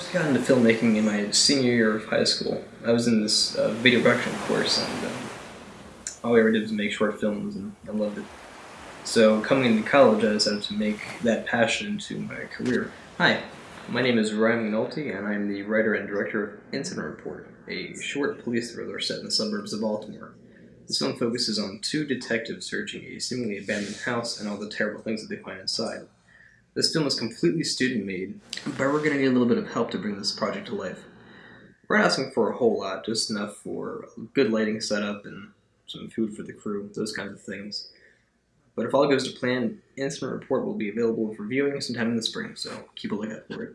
first got into filmmaking in my senior year of high school. I was in this uh, video production course, and um, all we ever did was make short films, and I loved it. So coming into college, I decided to make that passion into my career. Hi, my name is Ryan McNulty, and I'm the writer and director of Incident Report, a short police thriller set in the suburbs of Baltimore. This film focuses on two detectives searching a seemingly abandoned house and all the terrible things that they find inside. This film is completely student made, but we're going to need a little bit of help to bring this project to life. We're not asking for a whole lot, just enough for good lighting setup and some food for the crew, those kinds of things. But if all goes to plan, Incident Report will be available for viewing sometime in the spring, so keep a lookout for it.